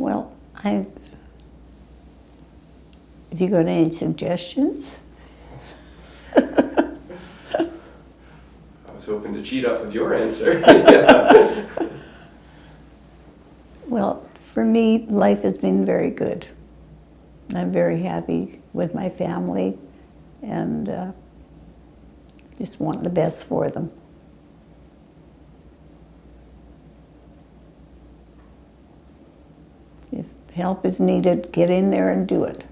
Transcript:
Well, I, have you got any suggestions? I was hoping to cheat off of your answer. Well, for me, life has been very good. I'm very happy with my family and uh, just want the best for them. Help is needed, get in there and do it.